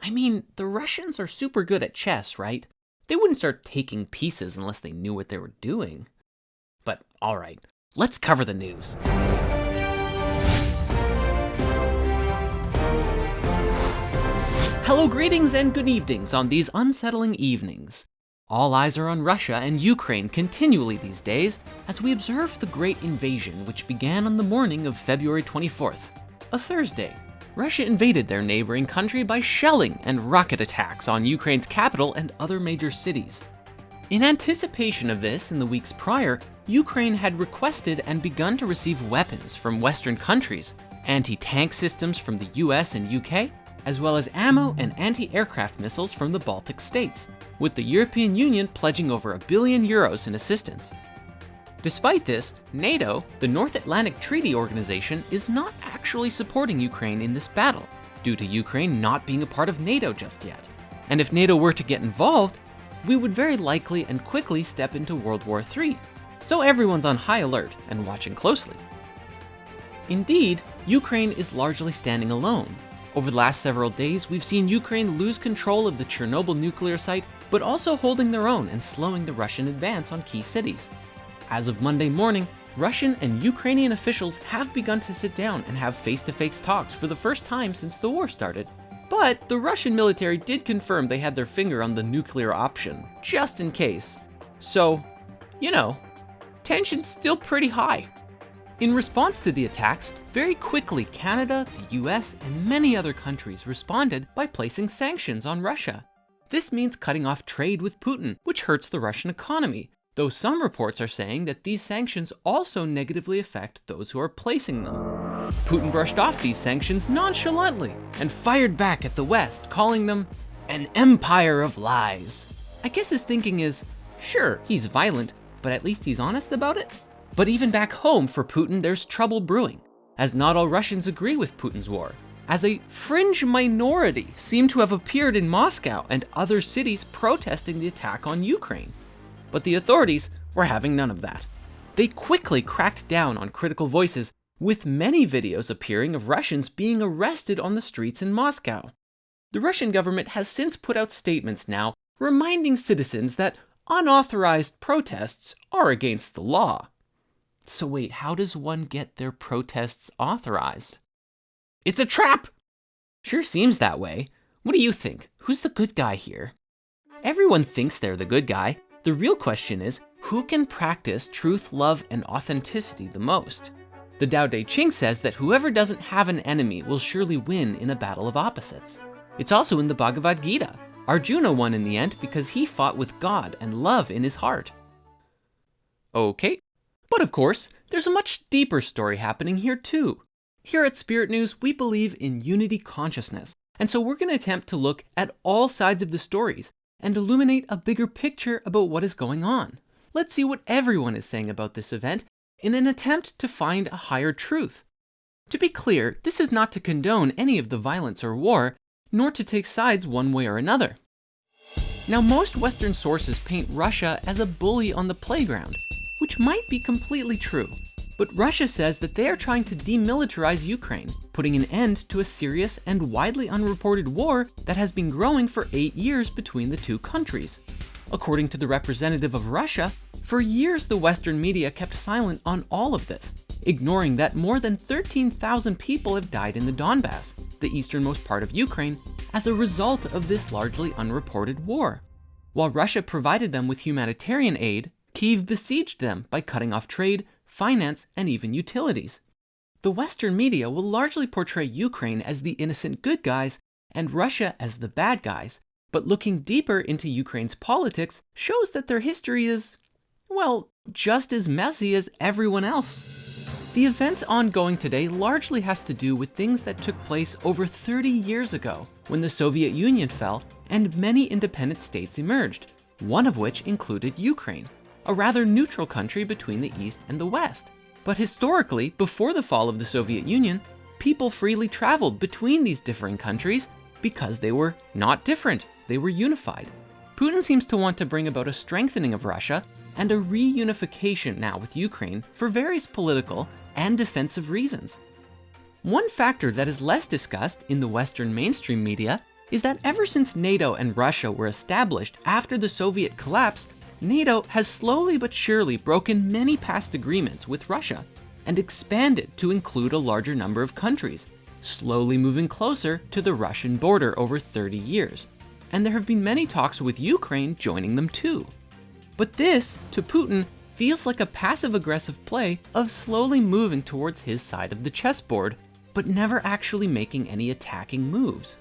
I mean, the Russians are super good at chess, right? They wouldn't start taking pieces unless they knew what they were doing. But alright, let's cover the news. Hello, greetings, and good evenings on these unsettling evenings. All eyes are on Russia and Ukraine continually these days as we observe the great invasion which began on the morning of February 24th, a Thursday. Russia invaded their neighboring country by shelling and rocket attacks on Ukraine's capital and other major cities. In anticipation of this, in the weeks prior, Ukraine had requested and begun to receive weapons from Western countries, anti-tank systems from the US and UK, as well as ammo and anti-aircraft missiles from the Baltic states, with the European Union pledging over a billion euros in assistance. Despite this, NATO, the North Atlantic Treaty Organization, is not actually supporting Ukraine in this battle, due to Ukraine not being a part of NATO just yet. And if NATO were to get involved, we would very likely and quickly step into World War III. So everyone's on high alert and watching closely. Indeed, Ukraine is largely standing alone. Over the last several days, we've seen Ukraine lose control of the Chernobyl nuclear site but also holding their own and slowing the Russian advance on key cities. As of Monday morning, Russian and Ukrainian officials have begun to sit down and have face-to-face -face talks for the first time since the war started. But the Russian military did confirm they had their finger on the nuclear option, just in case. So, you know, tension's still pretty high. In response to the attacks, very quickly Canada, the US, and many other countries responded by placing sanctions on Russia. This means cutting off trade with Putin, which hurts the Russian economy, though some reports are saying that these sanctions also negatively affect those who are placing them. Putin brushed off these sanctions nonchalantly and fired back at the West, calling them an empire of lies. I guess his thinking is, sure, he's violent, but at least he's honest about it? But even back home for Putin, there's trouble brewing, as not all Russians agree with Putin's war, as a fringe minority seem to have appeared in Moscow and other cities protesting the attack on Ukraine. But the authorities were having none of that. They quickly cracked down on critical voices, with many videos appearing of Russians being arrested on the streets in Moscow. The Russian government has since put out statements now reminding citizens that unauthorized protests are against the law. So wait, how does one get their protests authorized? It's a trap! Sure seems that way. What do you think? Who's the good guy here? Everyone thinks they're the good guy. The real question is, who can practice truth, love, and authenticity the most? The Tao Te Ching says that whoever doesn't have an enemy will surely win in a battle of opposites. It's also in the Bhagavad Gita. Arjuna won in the end because he fought with God and love in his heart. Okay, but of course, there's a much deeper story happening here too. Here at Spirit News, we believe in unity consciousness, and so we're going to attempt to look at all sides of the stories and illuminate a bigger picture about what is going on. Let's see what everyone is saying about this event in an attempt to find a higher truth. To be clear, this is not to condone any of the violence or war, nor to take sides one way or another. Now, most Western sources paint Russia as a bully on the playground, which might be completely true. But Russia says that they are trying to demilitarize Ukraine, putting an end to a serious and widely unreported war that has been growing for eight years between the two countries. According to the representative of Russia, for years the Western media kept silent on all of this, ignoring that more than 13,000 people have died in the Donbass, the easternmost part of Ukraine, as a result of this largely unreported war. While Russia provided them with humanitarian aid, Kiev besieged them by cutting off trade, finance, and even utilities. The Western media will largely portray Ukraine as the innocent good guys and Russia as the bad guys, but looking deeper into Ukraine's politics shows that their history is, well, just as messy as everyone else. The events ongoing today largely has to do with things that took place over 30 years ago, when the Soviet Union fell and many independent states emerged, one of which included Ukraine a rather neutral country between the East and the West. But historically, before the fall of the Soviet Union, people freely traveled between these differing countries because they were not different, they were unified. Putin seems to want to bring about a strengthening of Russia and a reunification now with Ukraine for various political and defensive reasons. One factor that is less discussed in the Western mainstream media is that ever since NATO and Russia were established after the Soviet collapse, NATO has slowly but surely broken many past agreements with Russia and expanded to include a larger number of countries, slowly moving closer to the Russian border over 30 years. And there have been many talks with Ukraine joining them too. But this, to Putin, feels like a passive aggressive play of slowly moving towards his side of the chessboard, but never actually making any attacking moves.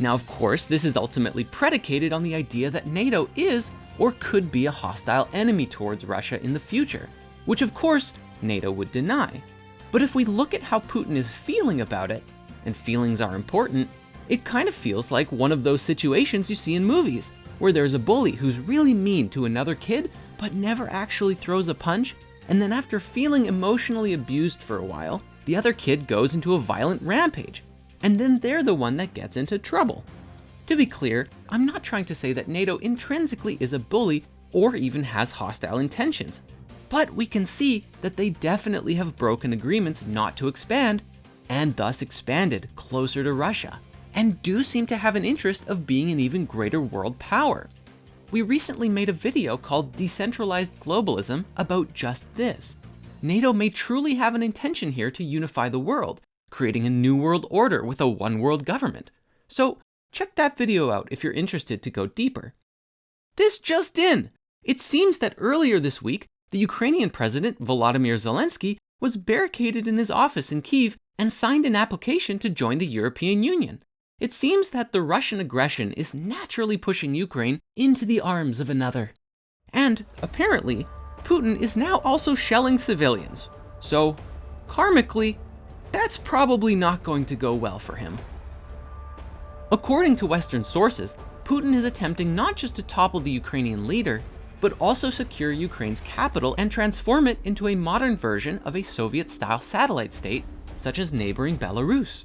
Now, of course, this is ultimately predicated on the idea that NATO is or could be a hostile enemy towards Russia in the future, which of course NATO would deny. But if we look at how Putin is feeling about it, and feelings are important, it kind of feels like one of those situations you see in movies, where there's a bully who's really mean to another kid, but never actually throws a punch, and then after feeling emotionally abused for a while, the other kid goes into a violent rampage, and then they're the one that gets into trouble. To be clear, I'm not trying to say that NATO intrinsically is a bully or even has hostile intentions, but we can see that they definitely have broken agreements not to expand and thus expanded closer to Russia and do seem to have an interest of being an even greater world power. We recently made a video called Decentralized Globalism about just this. NATO may truly have an intention here to unify the world, creating a new world order with a one world government. So Check that video out if you're interested to go deeper. This just in! It seems that earlier this week, the Ukrainian president, Volodymyr Zelensky, was barricaded in his office in Kiev and signed an application to join the European Union. It seems that the Russian aggression is naturally pushing Ukraine into the arms of another. And, apparently, Putin is now also shelling civilians. So, karmically, that's probably not going to go well for him. According to Western sources, Putin is attempting not just to topple the Ukrainian leader, but also secure Ukraine's capital and transform it into a modern version of a Soviet-style satellite state, such as neighboring Belarus.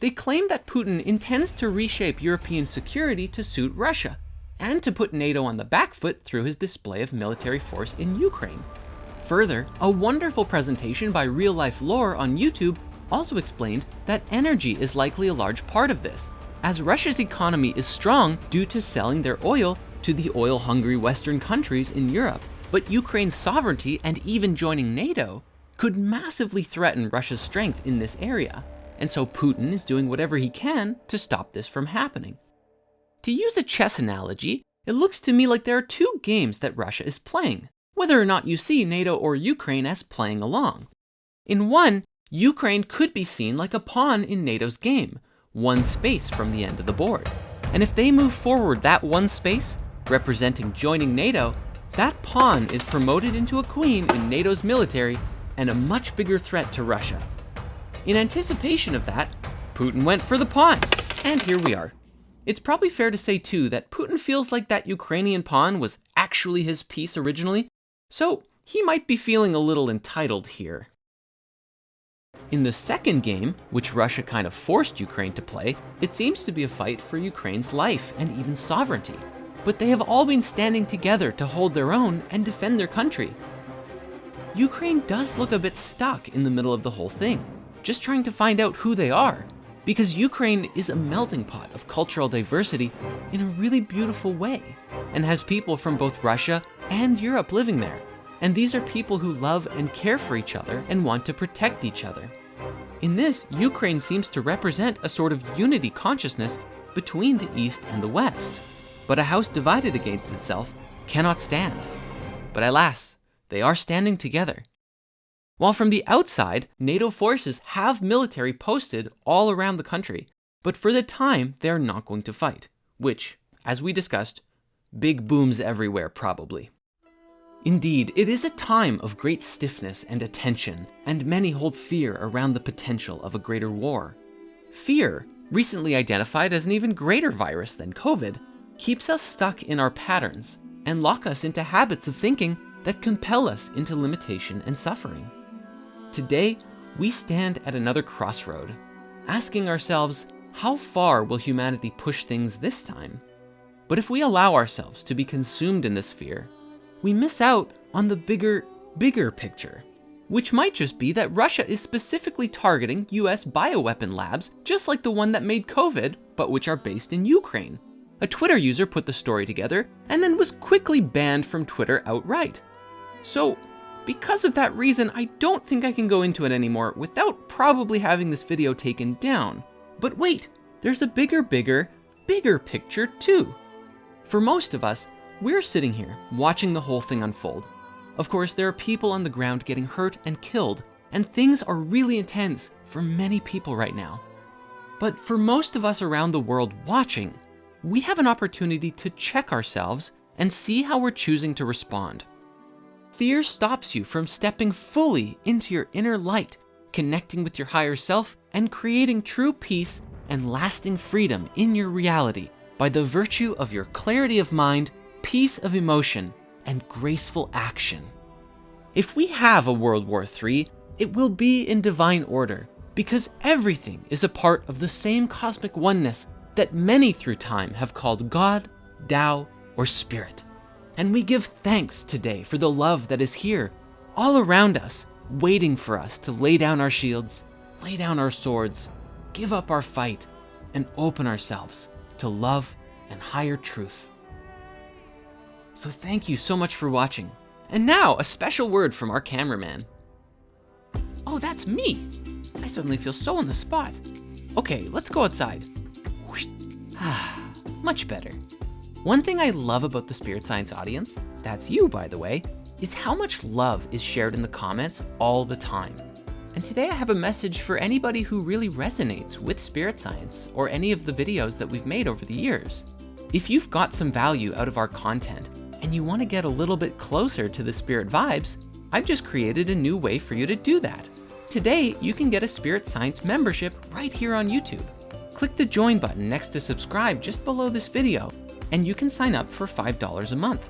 They claim that Putin intends to reshape European security to suit Russia, and to put NATO on the back foot through his display of military force in Ukraine. Further, a wonderful presentation by Real Life Lore on YouTube also explained that energy is likely a large part of this, as Russia's economy is strong due to selling their oil to the oil-hungry Western countries in Europe. But Ukraine's sovereignty and even joining NATO could massively threaten Russia's strength in this area. And so Putin is doing whatever he can to stop this from happening. To use a chess analogy, it looks to me like there are two games that Russia is playing, whether or not you see NATO or Ukraine as playing along. In one, Ukraine could be seen like a pawn in NATO's game, one space from the end of the board. And if they move forward that one space, representing joining NATO, that pawn is promoted into a queen in NATO's military and a much bigger threat to Russia. In anticipation of that, Putin went for the pawn, and here we are. It's probably fair to say too that Putin feels like that Ukrainian pawn was actually his piece originally, so he might be feeling a little entitled here. In the second game, which Russia kind of forced Ukraine to play, it seems to be a fight for Ukraine's life and even sovereignty. But they have all been standing together to hold their own and defend their country. Ukraine does look a bit stuck in the middle of the whole thing, just trying to find out who they are. Because Ukraine is a melting pot of cultural diversity in a really beautiful way, and has people from both Russia and Europe living there. And these are people who love and care for each other and want to protect each other. In this, Ukraine seems to represent a sort of unity consciousness between the East and the West. But a house divided against itself cannot stand. But alas, they are standing together. While from the outside, NATO forces have military posted all around the country, but for the time, they are not going to fight, which, as we discussed, big booms everywhere probably. Indeed, it is a time of great stiffness and attention, and many hold fear around the potential of a greater war. Fear, recently identified as an even greater virus than COVID, keeps us stuck in our patterns and lock us into habits of thinking that compel us into limitation and suffering. Today, we stand at another crossroad, asking ourselves, how far will humanity push things this time? But if we allow ourselves to be consumed in this fear, we miss out on the bigger, bigger picture. which might just be that Russia is specifically targeting US bioweapon labs, just like the one that made COVID, but which are based in Ukraine. A Twitter user put the story together and then was quickly banned from Twitter outright. So, because of that reason, I don't think I can go into it anymore without probably having this video taken down. But wait, there's a bigger, bigger, bigger picture too. For most of us, we're sitting here watching the whole thing unfold. Of course, there are people on the ground getting hurt and killed, and things are really intense for many people right now. But for most of us around the world watching, we have an opportunity to check ourselves and see how we're choosing to respond. Fear stops you from stepping fully into your inner light, connecting with your higher self, and creating true peace and lasting freedom in your reality by the virtue of your clarity of mind, peace of emotion, and graceful action. If we have a World War III, it will be in divine order because everything is a part of the same cosmic oneness that many through time have called God, Tao, or Spirit. And we give thanks today for the love that is here, all around us, waiting for us to lay down our shields, lay down our swords, give up our fight, and open ourselves to love and higher truth. So thank you so much for watching. And now, a special word from our cameraman. Oh, that's me. I suddenly feel so on the spot. Okay, let's go outside. Ah, much better. One thing I love about the Spirit Science audience, that's you by the way, is how much love is shared in the comments all the time. And today I have a message for anybody who really resonates with Spirit Science or any of the videos that we've made over the years. If you've got some value out of our content and you wanna get a little bit closer to the Spirit vibes, I've just created a new way for you to do that. Today, you can get a Spirit Science membership right here on YouTube. Click the join button next to subscribe just below this video and you can sign up for $5 a month.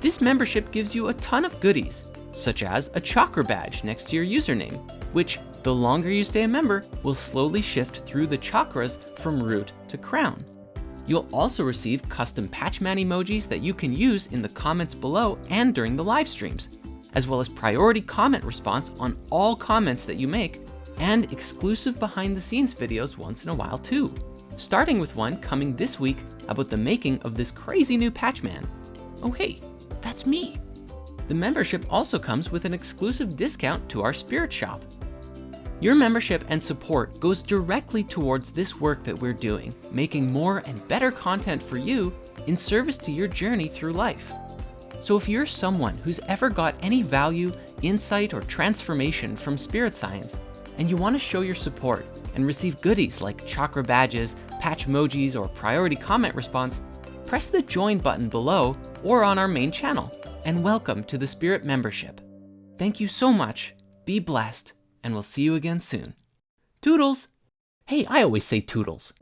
This membership gives you a ton of goodies, such as a chakra badge next to your username, which the longer you stay a member will slowly shift through the chakras from root to crown. You'll also receive custom Patchman emojis that you can use in the comments below and during the live streams, as well as priority comment response on all comments that you make, and exclusive behind the scenes videos once in a while too starting with one coming this week about the making of this crazy new Patchman. Oh hey, that's me. The membership also comes with an exclusive discount to our Spirit Shop. Your membership and support goes directly towards this work that we're doing, making more and better content for you in service to your journey through life. So if you're someone who's ever got any value, insight, or transformation from spirit science, and you want to show your support and receive goodies like chakra badges, patch emojis, or priority comment response, press the join button below or on our main channel, and welcome to the Spirit membership. Thank you so much, be blessed, and we'll see you again soon. Toodles! Hey, I always say toodles.